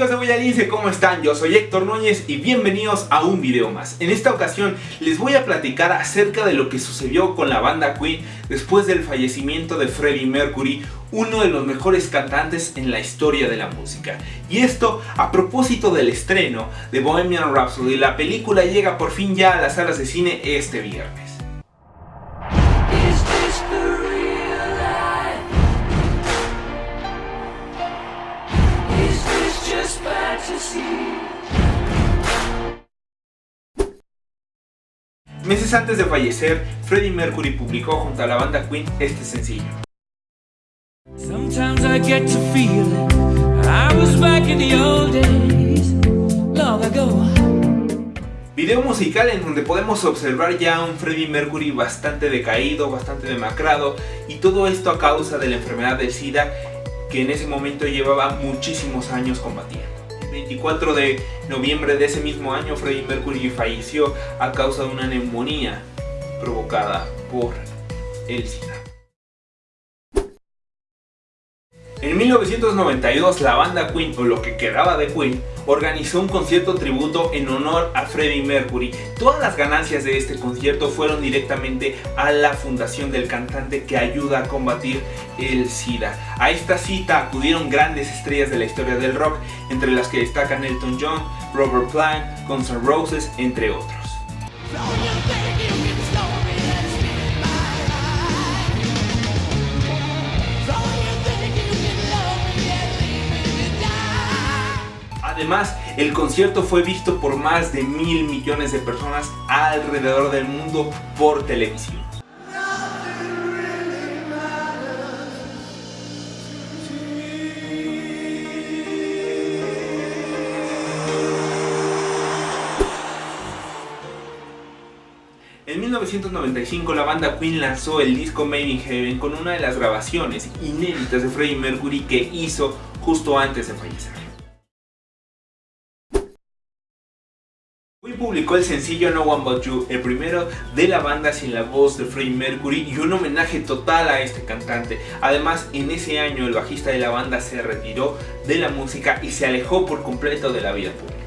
amigos de Voyalince, ¿cómo están? Yo soy Héctor Núñez y bienvenidos a un video más. En esta ocasión les voy a platicar acerca de lo que sucedió con la banda Queen después del fallecimiento de Freddie Mercury, uno de los mejores cantantes en la historia de la música. Y esto a propósito del estreno de Bohemian Rhapsody, la película llega por fin ya a las salas de cine este viernes. Meses antes de fallecer, Freddie Mercury publicó junto a la banda Queen este sencillo. Video musical en donde podemos observar ya un Freddie Mercury bastante decaído, bastante demacrado y todo esto a causa de la enfermedad de SIDA que en ese momento llevaba muchísimos años combatiendo. 24 de noviembre de ese mismo año, Freddie Mercury falleció a causa de una neumonía provocada por el SIDA. En 1992 la banda Queen, o lo que quedaba de Queen, organizó un concierto tributo en honor a Freddie Mercury. Todas las ganancias de este concierto fueron directamente a la fundación del cantante que ayuda a combatir el SIDA. A esta cita acudieron grandes estrellas de la historia del rock, entre las que destacan Elton John, Robert Plant, Guns N' Roses, entre otros. Además, el concierto fue visto por más de mil millones de personas alrededor del mundo por televisión. En 1995 la banda Queen lanzó el disco Made in Heaven con una de las grabaciones inéditas de Freddie Mercury que hizo justo antes de fallecer. Publicó el sencillo No One But You, el primero de la banda sin la voz de Freddie Mercury y un homenaje total a este cantante. Además, en ese año el bajista de la banda se retiró de la música y se alejó por completo de la vida pública.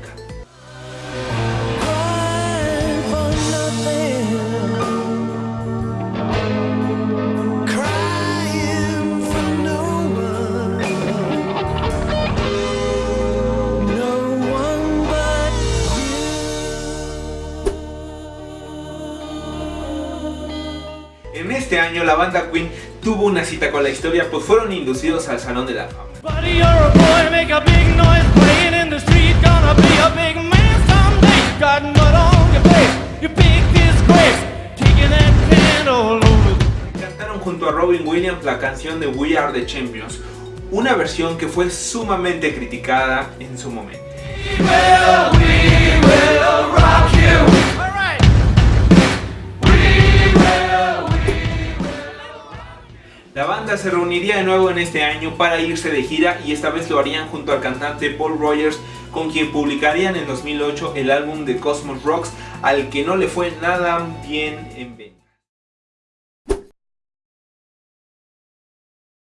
Este año la banda Queen tuvo una cita con la historia pues fueron inducidos al Salón de la Fama. Cantaron junto a Robin Williams la canción de We Are The Champions, una versión que fue sumamente criticada en su momento. La se reuniría de nuevo en este año para irse de gira y esta vez lo harían junto al cantante Paul Rogers con quien publicarían en 2008 el álbum de Cosmos Rocks al que no le fue nada bien en venta.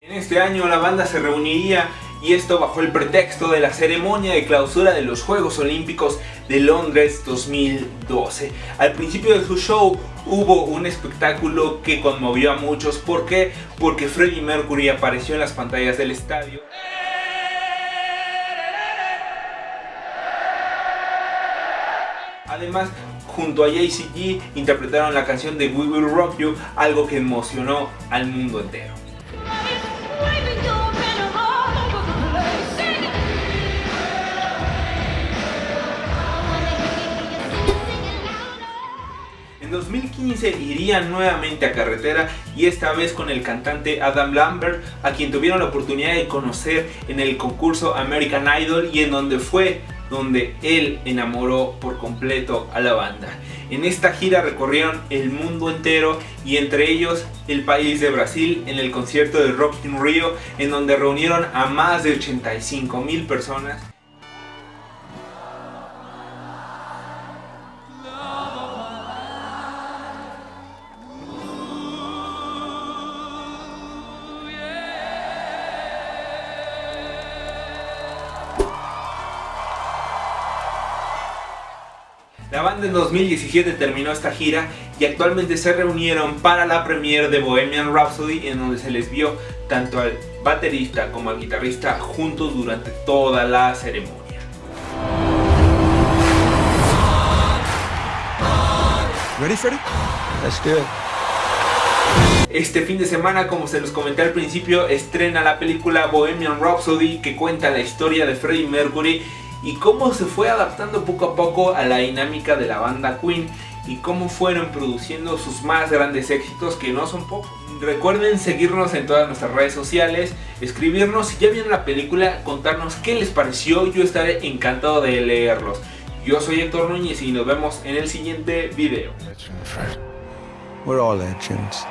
En este año la banda se reuniría y esto bajo el pretexto de la ceremonia de clausura de los Juegos Olímpicos de Londres 2012. Al principio de su show hubo un espectáculo que conmovió a muchos. ¿Por qué? Porque Freddie Mercury apareció en las pantallas del estadio. Además, junto a JCG interpretaron la canción de We Will Rock You, algo que emocionó al mundo entero. 2015 irían nuevamente a carretera y esta vez con el cantante Adam Lambert, a quien tuvieron la oportunidad de conocer en el concurso American Idol y en donde fue donde él enamoró por completo a la banda. En esta gira recorrieron el mundo entero y entre ellos el país de Brasil en el concierto de Rock in Rio en donde reunieron a más de 85 mil personas banda en 2017 terminó esta gira y actualmente se reunieron para la premiere de Bohemian Rhapsody en donde se les vio tanto al baterista como al guitarrista juntos durante toda la ceremonia. Ready, Freddy? Let's do it. Este fin de semana, como se los comenté al principio, estrena la película Bohemian Rhapsody que cuenta la historia de Freddie Mercury y cómo se fue adaptando poco a poco a la dinámica de la banda Queen y cómo fueron produciendo sus más grandes éxitos que no son pocos. Recuerden seguirnos en todas nuestras redes sociales, escribirnos si ya vieron la película, contarnos qué les pareció, yo estaré encantado de leerlos. Yo soy Héctor Núñez y nos vemos en el siguiente video. We're all legends.